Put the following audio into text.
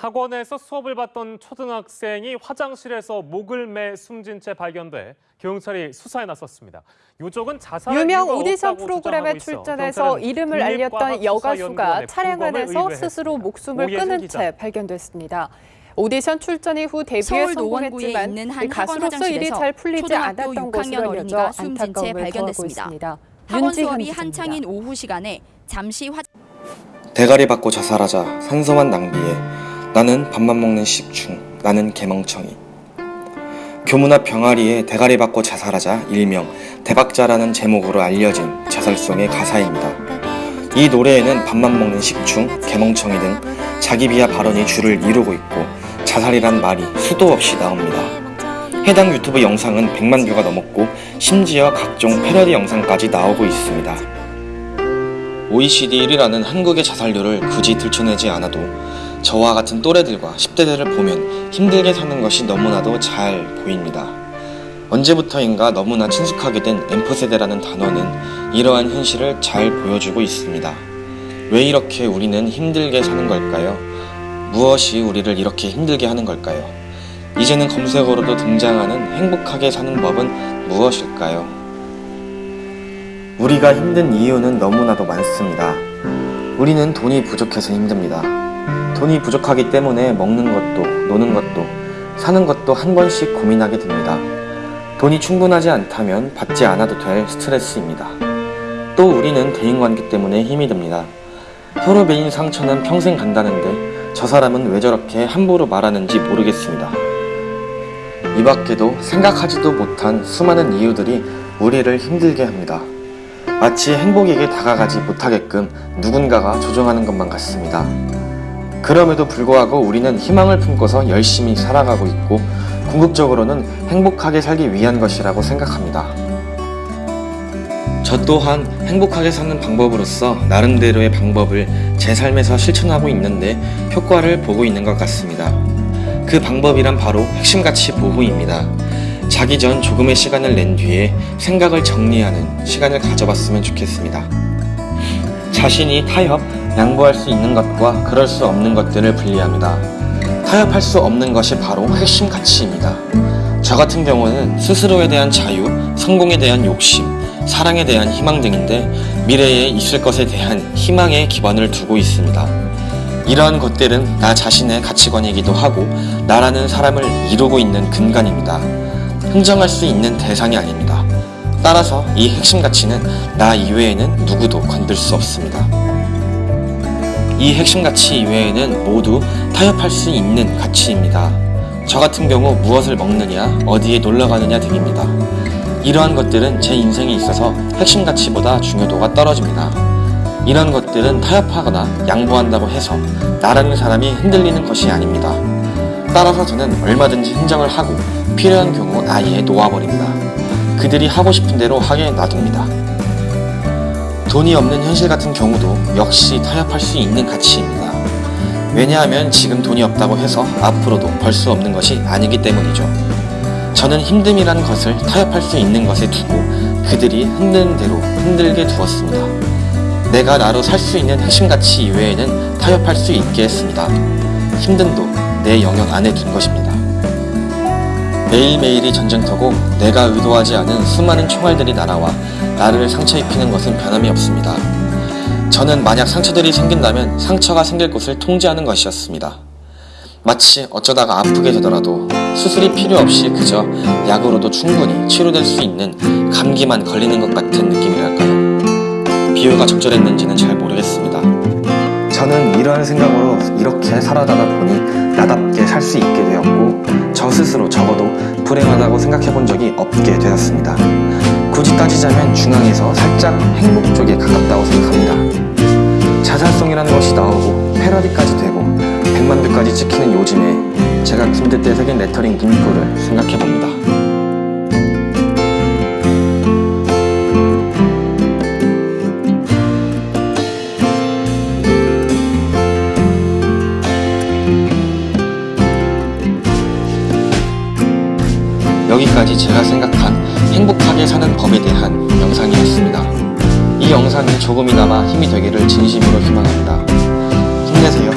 학원에서 수업을 받던 초등학생이 화장실에서 목을 매 숨진 채 발견돼 경찰이 수사에 나섰습니다. 요쪽은 자살 유명 오디션 프로그램에 출전해서 이름을 알렸던 여가수가 차량 안에서. 스스로 목숨을 끊은 기자. 채 발견됐습니다. 오디션 출전 이후 데뷔에 서울 노원구에 성공했지만 있는 한 가수로서 일이 잘 풀리지 않았던 6학년 것으로 채 안타까움을 더하고 발견됐습니다. 있습니다. 학원 수업이. 한창인 오후 시간에 잠시 화 대가리 받고 자살하자 산소만 낭비해 나는 밥만 먹는 식충 나는 개멍청이 교문 앞 병아리에 대가리 받고 자살하자 일명 대박자라는 제목으로 알려진 자살송의 가사입니다. 이 노래에는 밥만 먹는 식충, 개멍청이 등 자기 비하 발언이 줄을 이루고 있고 자살이란 말이 수도 없이 나옵니다. 해당 유튜브 영상은 100만 뷰가 넘었고 심지어 각종 패러디 영상까지 나오고 있습니다. OECD 1위라는 한국의 자살률을 굳이 들춰내지 않아도 저와 같은 또래들과 10대들을 보면 힘들게 사는 것이 너무나도 잘 보입니다. 언제부터인가 너무나 친숙하게 된 엠프세대라는 단어는 이러한 현실을 잘 보여주고 있습니다. 왜 이렇게 우리는 힘들게 사는 걸까요? 무엇이 우리를 이렇게 힘들게 하는 걸까요? 이제는 검색어로도 등장하는 행복하게 사는 법은 무엇일까요? 우리가 힘든 이유는 너무나도 많습니다. 우리는 돈이 부족해서 힘듭니다. 돈이 부족하기 때문에 먹는 것도, 노는 것도, 사는 것도 한 번씩 고민하게 됩니다. 돈이 충분하지 않다면 받지 않아도 될 스트레스입니다. 또 우리는 대인관계 때문에 힘이 듭니다. 혀로 베인 상처는 평생 간다는데 저 사람은 왜 저렇게 함부로 말하는지 모르겠습니다. 이 밖에도 생각하지도 못한 수많은 이유들이 우리를 힘들게 합니다. 마치 행복에게 다가가지 못하게끔 누군가가 조종하는 것만 같습니다. 그럼에도 불구하고 우리는 희망을 품고서 열심히 살아가고 있고 궁극적으로는 행복하게 살기 위한 것이라고 생각합니다. 저 또한 행복하게 사는 방법으로서 나름대로의 방법을 제 삶에서 실천하고 있는데 효과를 보고 있는 것 같습니다. 그 방법이란 바로 핵심가치 보호입니다. 자기 전 조금의 시간을 낸 뒤에 생각을 정리하는 시간을 가져봤으면 좋겠습니다. 자신이 타협, 양보할 수 있는 것과 그럴 수 없는 것들을 분리합니다. 타협할 수 없는 것이 바로 핵심 가치입니다. 저 같은 경우는 스스로에 대한 자유, 성공에 대한 욕심, 사랑에 대한 희망 등인데 미래에 있을 것에 대한 희망에 기반을 두고 있습니다. 이러한 것들은 나 자신의 가치관이기도 하고 나라는 사람을 이루고 있는 근간입니다. 흥정할 수 있는 대상이 아닙니다. 따라서 이 핵심 가치는 나 이외에는 누구도 건들 수 없습니다. 이 핵심 가치 이외에는 모두 타협할 수 있는 가치입니다. 저 같은 경우 무엇을 먹느냐, 어디에 놀러 가느냐 등입니다. 이러한 것들은 제 인생에 있어서 핵심 가치보다 중요도가 떨어집니다. 이런 것들은 타협하거나 양보한다고 해서 나라는 사람이 흔들리는 것이 아닙니다. 따라서 저는 얼마든지 흥정을 하고 필요한 경우 아예 놓아버립니다. 그들이 하고 싶은 대로 하게 놔둡니다. 돈이 없는 현실 같은 경우도 역시 타협할 수 있는 가치입니다. 왜냐하면 지금 돈이 없다고 해서 앞으로도 벌 수 없는 것이 아니기 때문이죠. 저는 힘듦이라는 것을 타협할 수 있는 것에 두고 그들이 흔드는 대로 흔들게 두었습니다. 내가 나로 살 수 있는 핵심 가치 이외에는 타협할 수 있게 했습니다. 힘듦도 내 영역 안에 둔 것입니다. 매일매일이 전쟁터고 내가 의도하지 않은 수많은 총알들이 날아와 나를 상처 입히는 것은 변함이 없습니다. 저는 만약 상처들이 생긴다면 상처가 생길 곳을 통제하는 것이었습니다. 마치 어쩌다가 아프게 되더라도 수술이 필요 없이 그저 약으로도 충분히 치료될 수 있는 감기만 걸리는 것 같은 느낌이랄까요. 비유가 적절했는지는 잘 모르겠습니다. 저는 이러한 생각으로 이렇게 살아가다 보니 나답게 살 수 있게 되었고 저 스스로 적어도 불행하다고 생각해 본 적이 없게 되었습니다. 굳이 따지자면 중앙에서 살짝 행복 쪽에 가깝다고 생각합니다. 자살송이라는 것이 나오고 패러디까지 되고 100만 뷰까지 찍히는 요즘에 제가 군대 때 새긴 레터링 문구를 생각해 봅니다. 여기까지 제가 생각한 행복하게 사는 법에 대한 영상이었습니다. 이 영상이 조금이나마 힘이 되기를 진심으로 희망합니다. 힘내세요.